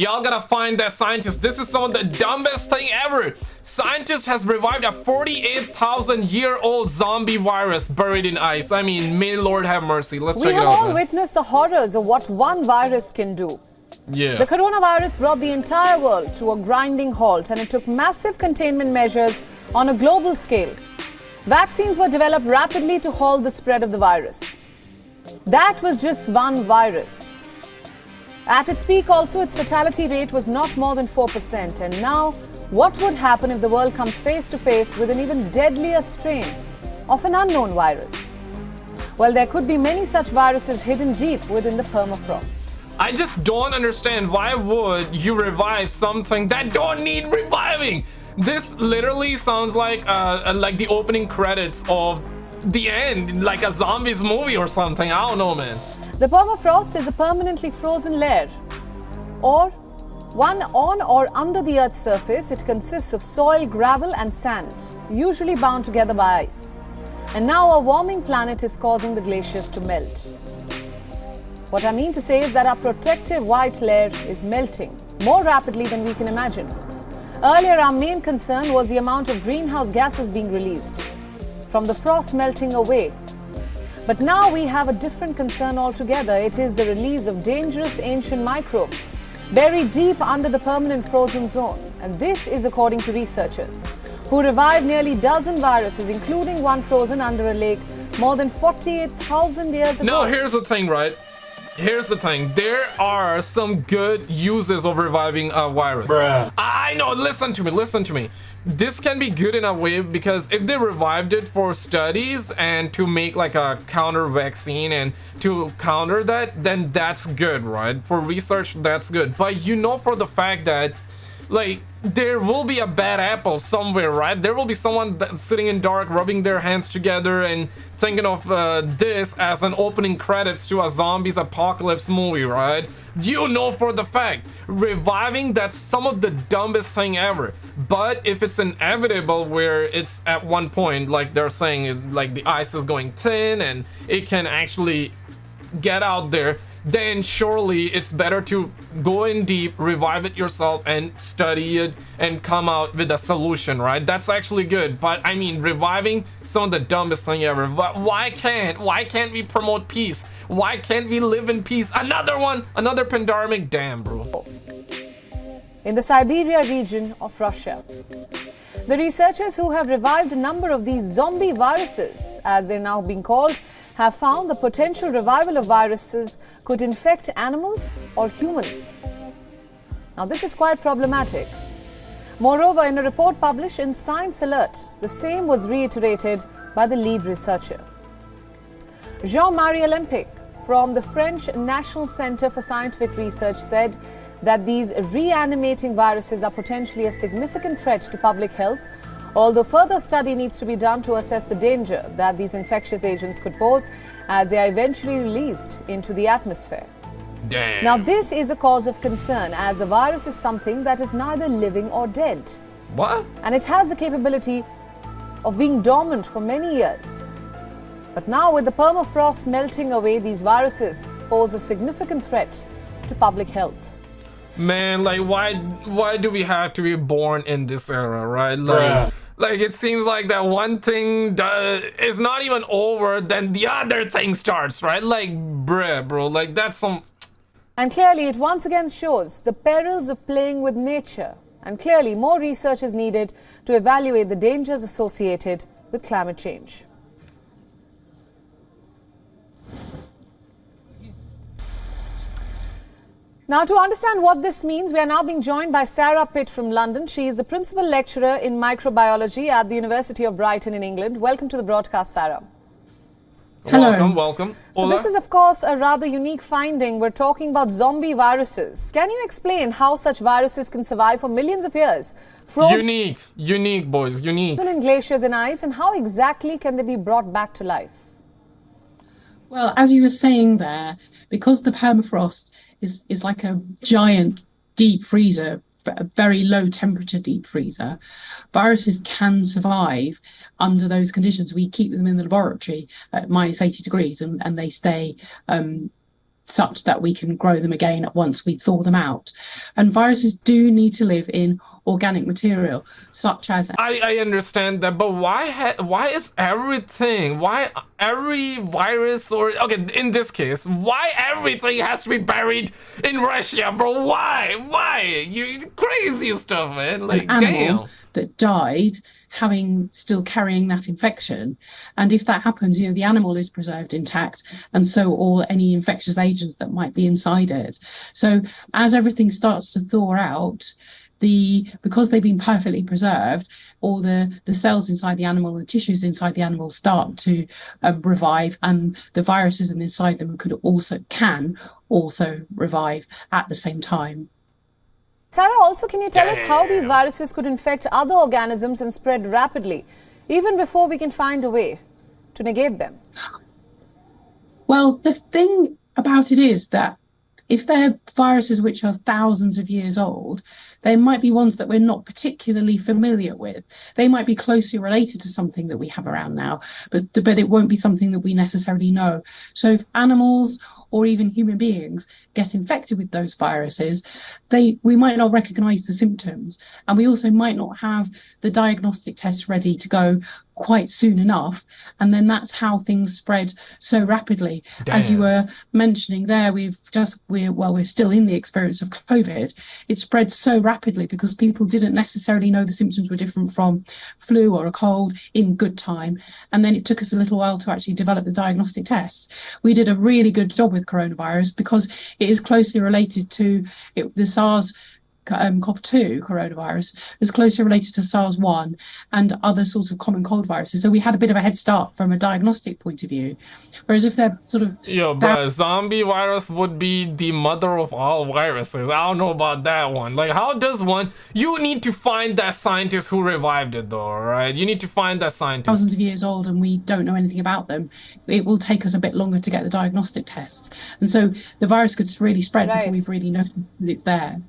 Y'all gotta find that scientist. This is some of the dumbest thing ever. Scientist has revived a 48,000 year old zombie virus buried in ice. I mean, may Lord have mercy. Let's we check it out. We have all man. witnessed the horrors of what one virus can do. Yeah. The coronavirus brought the entire world to a grinding halt and it took massive containment measures on a global scale. Vaccines were developed rapidly to halt the spread of the virus. That was just one virus. At its peak also, its fatality rate was not more than 4%. And now, what would happen if the world comes face to face with an even deadlier strain of an unknown virus? Well, there could be many such viruses hidden deep within the permafrost. I just don't understand why would you revive something that don't need reviving? This literally sounds like uh, like the opening credits of the end, like a zombies movie or something. I don't know, man. The permafrost is a permanently frozen layer, or one on or under the Earth's surface. It consists of soil, gravel, and sand, usually bound together by ice. And now a warming planet is causing the glaciers to melt. What I mean to say is that our protective white layer is melting more rapidly than we can imagine. Earlier, our main concern was the amount of greenhouse gases being released from the frost melting away. But now we have a different concern altogether. It is the release of dangerous ancient microbes buried deep under the permanent frozen zone. And this is according to researchers who revived nearly dozen viruses, including one frozen under a lake more than 48,000 years ago. Now, here's the thing, right? Here's the thing. There are some good uses of reviving a virus. Bruh. I know. Listen to me. Listen to me. This can be good in a way because if they revived it for studies and to make like a counter vaccine and to counter that, then that's good, right? For research, that's good. But you know for the fact that like there will be a bad apple somewhere right? There will be someone sitting in dark rubbing their hands together and thinking of uh, this as an opening credits to a zombies apocalypse movie right? You know for the fact reviving that's some of the dumbest thing ever. But if it's inevitable where it's at one point like they're saying like the ice is going thin and it can actually get out there then surely it's better to go in deep revive it yourself and study it and come out with a solution right? That's actually good. But i mean reviving some of the dumbest thing ever. Why can't why can't we promote peace? Why can't we live in peace? Another one another pandemic? Damn bro. In the siberia region of russia the researchers who have revived a number of these zombie viruses, as they're now being called, have found the potential revival of viruses could infect animals or humans. Now, this is quite problematic. Moreover, in a report published in Science Alert, the same was reiterated by the lead researcher. Jean-Marie Alempic from the French National Center for Scientific Research said that these reanimating viruses are potentially a significant threat to public health, although further study needs to be done to assess the danger that these infectious agents could pose as they are eventually released into the atmosphere. Damn. Now, this is a cause of concern as a virus is something that is neither living or dead. What? And it has the capability of being dormant for many years. But now, with the permafrost melting away, these viruses pose a significant threat to public health. Man, like why why do we have to be born in this era, right? Like Bruh. like it seems like that one thing does, is not even over, then the other thing starts, right? Like bruh, bro, like that's some And clearly, it once again shows the perils of playing with nature. And clearly, more research is needed to evaluate the dangers associated with climate change. Now, to understand what this means, we are now being joined by Sarah Pitt from London. She is the principal lecturer in microbiology at the University of Brighton in England. Welcome to the broadcast, Sarah. Hello. welcome, welcome. So Hola. this is, of course, a rather unique finding. We're talking about zombie viruses. Can you explain how such viruses can survive for millions of years, frozen unique, unique boys, unique. in glaciers and ice, and how exactly can they be brought back to life? Well, as you were saying there, because the permafrost is, is like a giant deep freezer, a very low temperature deep freezer, viruses can survive under those conditions. We keep them in the laboratory at minus 80 degrees and, and they stay um, such that we can grow them again once we thaw them out. And viruses do need to live in organic material, such as. I, I understand that, but why ha- why is everything, why every virus or, okay, in this case, why everything has to be buried in Russia, bro? Why? Why? You crazy stuff, man. Like, an animal damn. that died having still carrying that infection and if that happens you know the animal is preserved intact and so all any infectious agents that might be inside it so as everything starts to thaw out the because they've been perfectly preserved all the the cells inside the animal and tissues inside the animal start to um, revive and the viruses inside them could also can also revive at the same time Sarah, also, can you tell us how these viruses could infect other organisms and spread rapidly, even before we can find a way to negate them? Well, the thing about it is that if they're viruses which are thousands of years old, they might be ones that we're not particularly familiar with. They might be closely related to something that we have around now, but but it won't be something that we necessarily know. So if animals or even human beings get infected with those viruses, they we might not recognize the symptoms. And we also might not have the diagnostic tests ready to go quite soon enough. And then that's how things spread so rapidly. As you were mentioning there, we've just we're well, we're still in the experience of COVID. It spread so rapidly because people didn't necessarily know the symptoms were different from flu or a cold in good time. And then it took us a little while to actually develop the diagnostic tests. We did a really good job with coronavirus because it is closely related to it, the SARS um, CoV-2 coronavirus was closely related to SARS-1 and other sorts of common cold viruses. So we had a bit of a head start from a diagnostic point of view. Whereas if they're sort of Yo, bro, zombie virus would be the mother of all viruses. I don't know about that one. Like, how does one? You need to find that scientist who revived it, though, right? You need to find that scientist. thousands of years old and we don't know anything about them, it will take us a bit longer to get the diagnostic tests. And so the virus could really spread Right. before we've really noticed that it's there.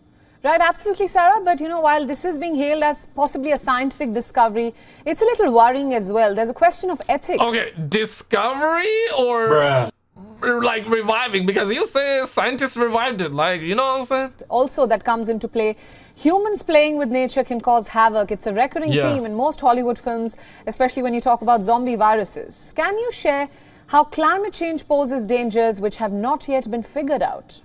Right, absolutely, Sarah. But you know, while this is being hailed as possibly a scientific discovery, it's a little worrying as well. There's a question of ethics. Okay, discovery or like reviving? Because you say scientists revived it. Like, you know what I'm saying? also that comes into play. Humans playing with nature can cause havoc. It's a recurring Yeah. theme in most Hollywood films, especially when you talk about zombie viruses. Can you share how climate change poses dangers which have not yet been figured out?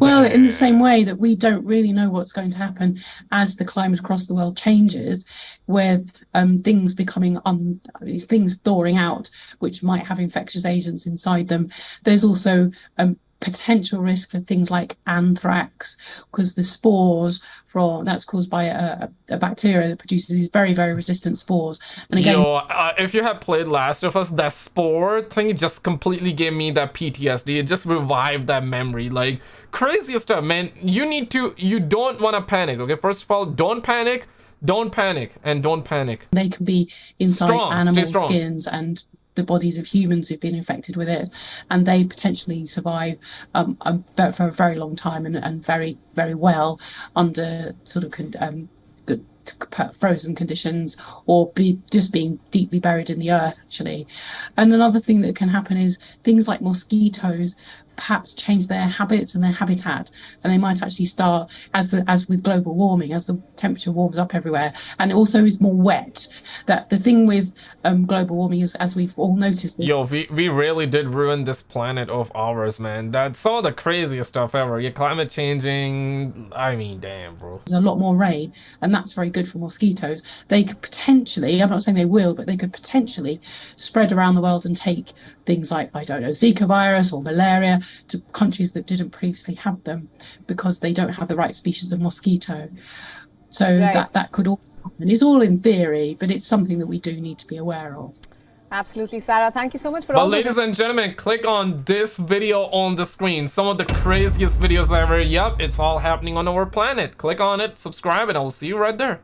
Well, in the same way that we don't really know what's going to happen as the climate across the world changes, with um, things becoming un- things thawing out, which might have infectious agents inside them. There's also um, potential risk for things like anthrax, because the spores from that's caused by a, a bacteria that produces these very very resistant spores. And again, Yo, uh, if you have played Last of Us, that spore thing just completely gave me that PTSD. It just revived that memory. Like, crazy stuff, man. You need to, you don't want to panic, okay? First of all, don't panic. Don't panic and don't panic. they can be inside Strong, animal skins and the bodies of humans who've been infected with it and they potentially survive um, for a very long time and, and very very well under sort of um, good frozen conditions or be just being deeply buried in the earth actually. And another thing that can happen is things like mosquitoes perhaps change their habits and their habitat and they might actually start as as with global warming as the temperature warms up everywhere and it also is more wet that the thing with um, global warming is as we've all noticed Yo, we, we really did ruin this planet of ours, man. That's some of the craziest stuff ever. Yeah, climate changing. I mean, damn, bro. there's a lot more rain and that's very good for mosquitoes they could potentially i'm not saying they will but they could potentially spread around the world and take things like i don't know zika virus or malaria to countries that didn't previously have them because they don't have the right species of mosquito so Right. that that could all happen it's all in theory but it's something that we do need to be aware of Absolutely, Sarah. Thank you so much for But all this. ladies and gentlemen, click on this video on the screen. Some of the craziest videos ever. Yup, it's all happening on our planet. Click on it, subscribe, and I will see you right there.